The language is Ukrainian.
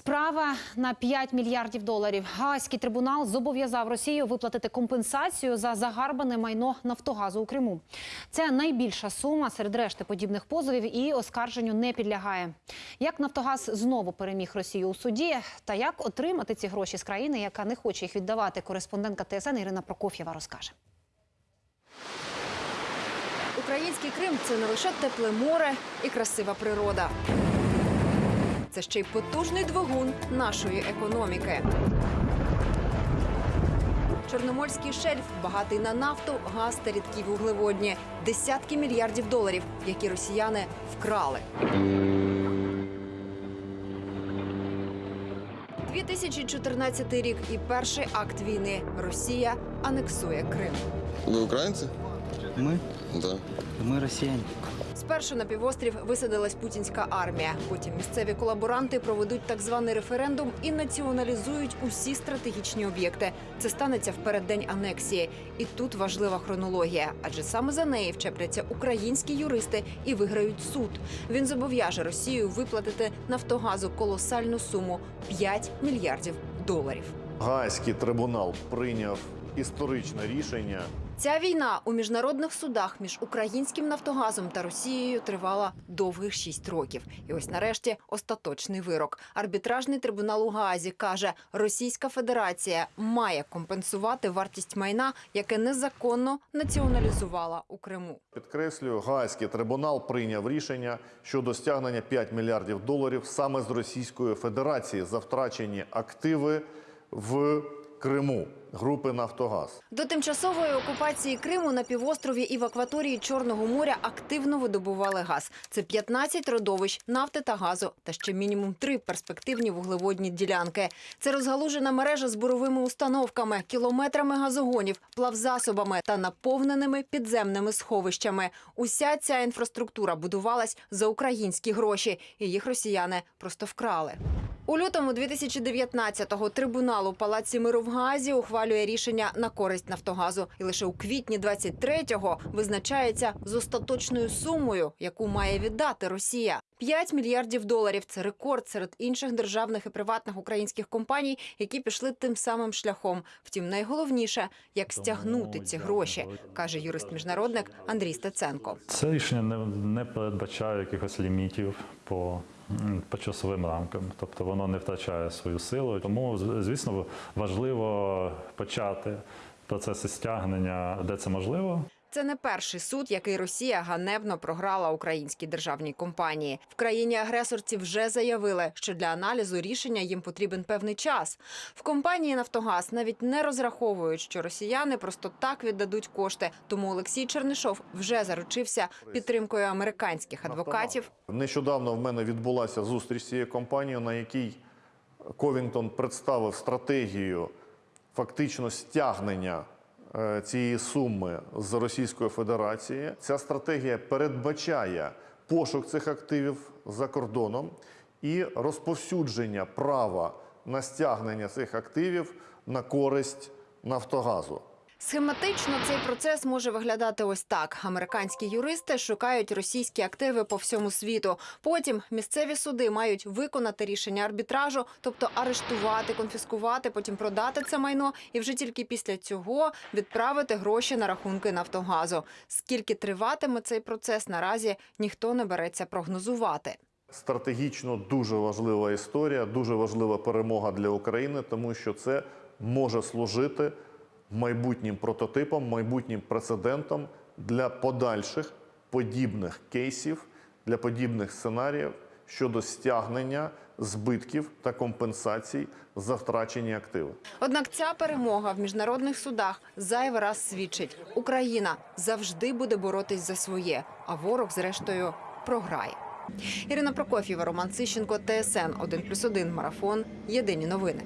Справа на 5 мільярдів доларів. Гаазький трибунал зобов'язав Росію виплатити компенсацію за загарбане майно Нафтогазу у Криму. Це найбільша сума серед решти подібних позовів і оскарженню не підлягає. Як Нафтогаз знову переміг Росію у суді, та як отримати ці гроші з країни, яка не хоче їх віддавати, кореспондентка ТСН Ірина Прокоф'єва розкаже. Український Крим це не лише тепле море і красива природа Це ще й потужний двигун нашої економіки. Чорноморський шельф багатий на нафту, газ та рідкі вуглеводні. Десятки мільярдів доларів, які росіяни вкрали. 2014 рік і перший акт війни. Росія анексує Крим. Вы украинцы? Мы? Да. Мы россияне. Спершу на півострів висадилась путінська армія. Потім місцеві колаборанти проведуть так званий референдум і націоналізують усі стратегічні об'єкти. Це станеться в переддень анексії. І тут важлива хронологія, адже саме за неї вчепляться українські юристи і виграють суд. Він зобов'яже Росію виплатити Нафтогазу колосальну суму 5 мільярдів доларів. Гаазький трибунал прийняв історичне рішення. Ця війна у міжнародних судах між українським Нафтогазом та Росією тривала довгих шість років. І ось нарешті остаточний вирок. Арбітражний трибунал у Гаазі каже, Російська Федерація має компенсувати вартість майна, яке незаконно націоналізувала у Криму. Підкреслюю, Гаазький трибунал прийняв рішення щодо стягнення 5 мільярдів доларів саме з Російської Федерації за втрачені активи в Криму групи Нафтогаз. До тимчасової окупації Криму на півострові і в акваторії Чорного моря активно видобували газ. Це 15 родовищ нафти та газу, та ще мінімум три перспективні вуглеводні ділянки. Це розгалужена мережа з буровими установками, кілометрами газогонів, плавзасобами та наповненими підземними сховищами. Уся ця інфраструктура будувалась за українські гроші, і їх росіяни просто вкрали. У лютому 2019-го трибунал у палаці миру в Газі ухвалює рішення на користь Нафтогазу, і лише у квітні 23-го визначається з остаточною сумою, яку має віддати Росія. 5 мільярдів доларів це рекорд серед інших державних і приватних українських компаній, які пішли тим самим шляхом. Втім, найголовніше як стягнути ці гроші, каже юрист-міжнародник Андрій Стеценко. Це рішення не, не передбачає якихось лімітів по, по часовим рамкам, тобто воно не втрачає свою силу. Тому, звісно, важливо почати процеси стягнення, де це можливо. Це не перший суд, який Росія ганебно програла українській державній компанії. В країні агресорці вже заявили, що для аналізу рішення їм потрібен певний час. В компанії Нафтогаз навіть не розраховують, що росіяни просто так віддадуть кошти. Тому Олексій Чернишов вже заручився підтримкою американських адвокатів. Нещодавно в мене відбулася зустріч з цією компанією, на якій Ковінгтон представив стратегію фактично стягнення цієї суми з Російської Федерації. Ця стратегія передбачає пошук цих активів за кордоном і розповсюдження права на стягнення цих активів на користь Нафтогазу. Схематично цей процес може виглядати ось так: американські юристи шукають російські активи по всьому світу. Потім місцеві суди мають виконати рішення арбітражу, тобто арештувати, конфіскувати, потім продати це майно, і вже тільки після цього відправити гроші на рахунки Нафтогазу. Скільки триватиме цей процес, наразі ніхто не береться прогнозувати. Стратегічно дуже важлива історія, дуже важлива перемога для України, тому що це може служити майбутнім прототипом, майбутнім прецедентом для подальших подібних кейсів, для подібних сценаріїв щодо стягнення збитків та компенсацій за втрачені активи. Однак ця перемога в міжнародних судах зайвий раз свідчить: Україна завжди буде боротись за своє, а ворог, зрештою, програє. Ірина Прокоф'єва, Роман Сищенко, ТСН 1+,1 Марафон. Єдині новини.